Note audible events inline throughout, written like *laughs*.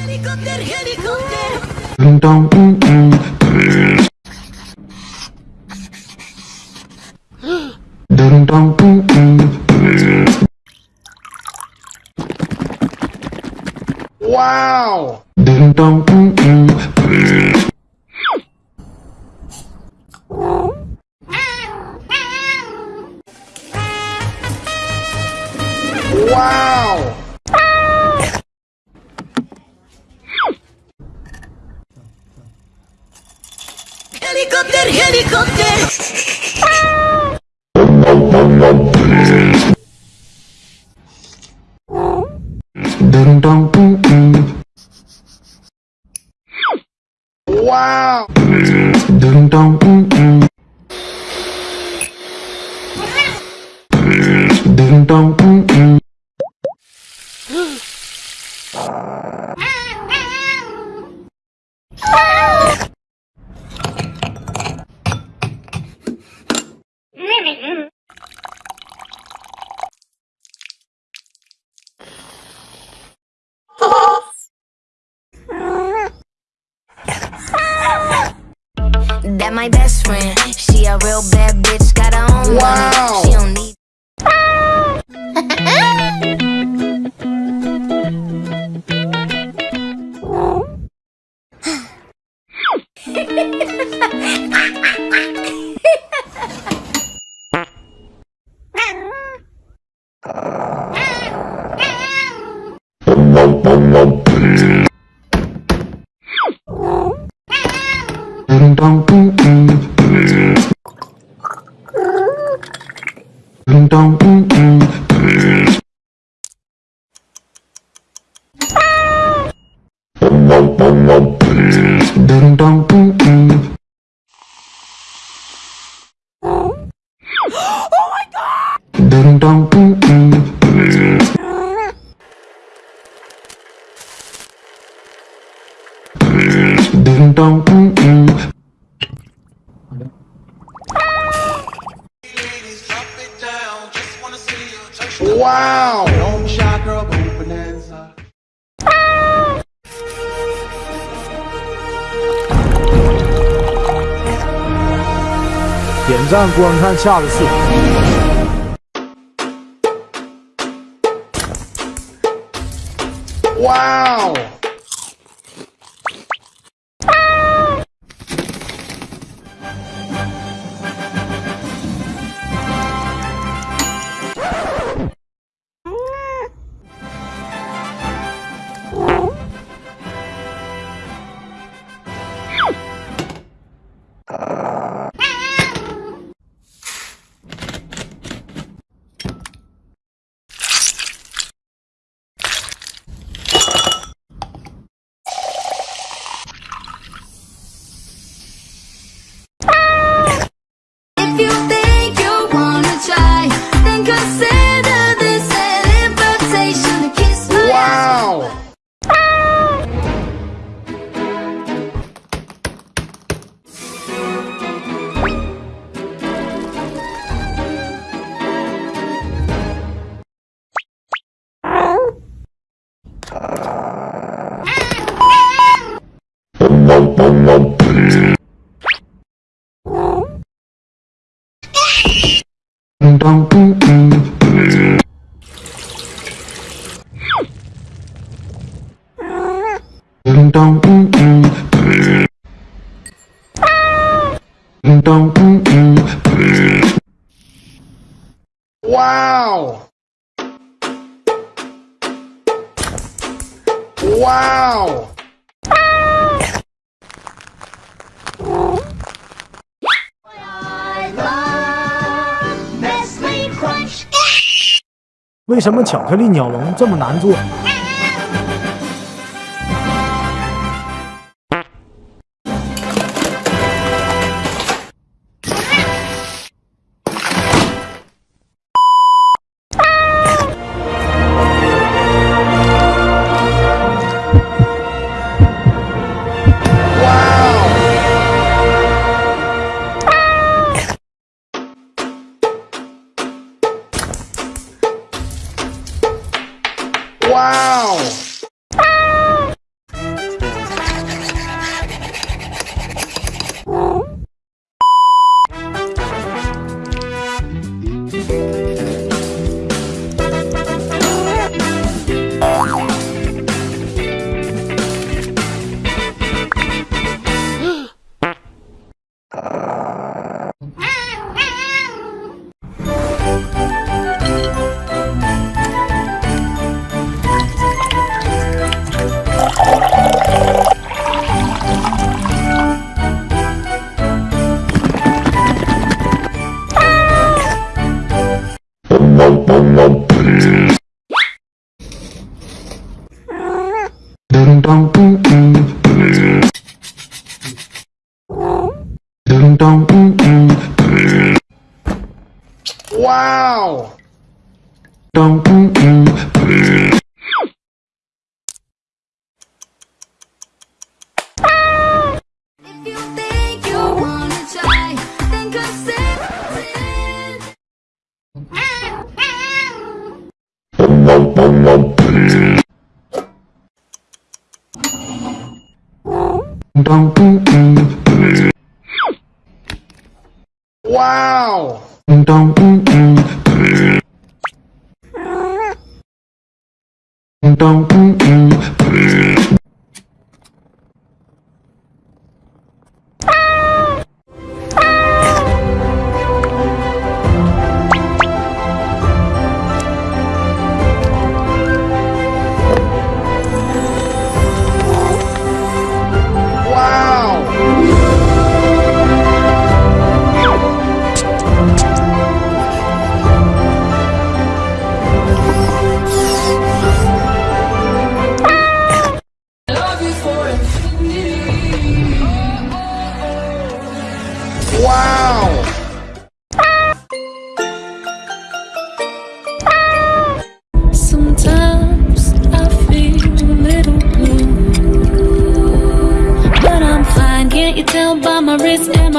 Helicopter, helicopter. Ding dong. Ding dong, mm, mm. Wow! Ding dong, mm, mm. Dong. Wow! Ding dong, mm, mm. Ding dong, mm, mm. That my best friend. She a real bad bitch, got her own Wow. money. She don't need. Ding *laughs* dong, mm, mm. Ding dong, mm, mm. Ding dong, mm, mm. Ding dong, mm, mm. 哇点赞观看下个视频哇哦 Wow! Wow! 为什么巧克力鸟笼这么难做？Mm. Wow! Ding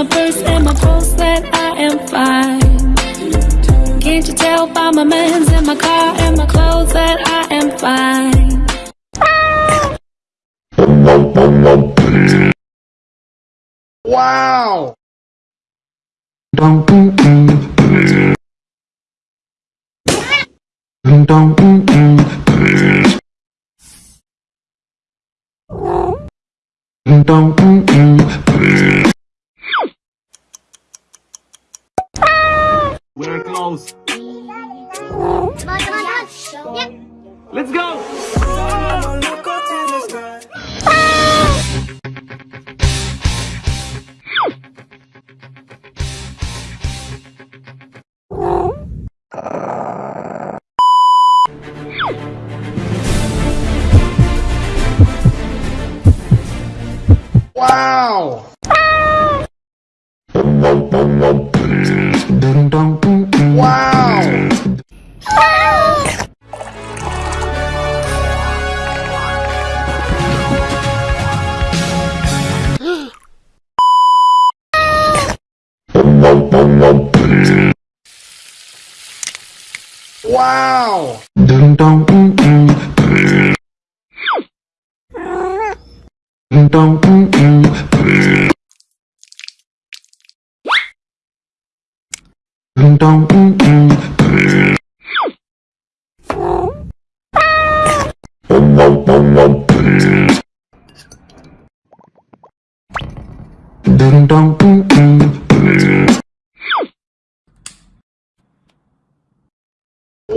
my purse and my pulse that I am fine? Can't you tell by my man's and my car and my clothes that I am fine? Wow! Dong We're close. Come on, come on, come on. Yep. Let's go. Wow! Ding dong mm mm. Ding dong mm mm. Ding dong mm mm. Ding dong mm mm.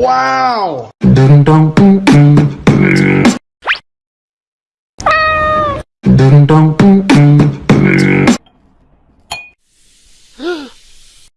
Wow! Dong mm mm. Ding dong mm mm.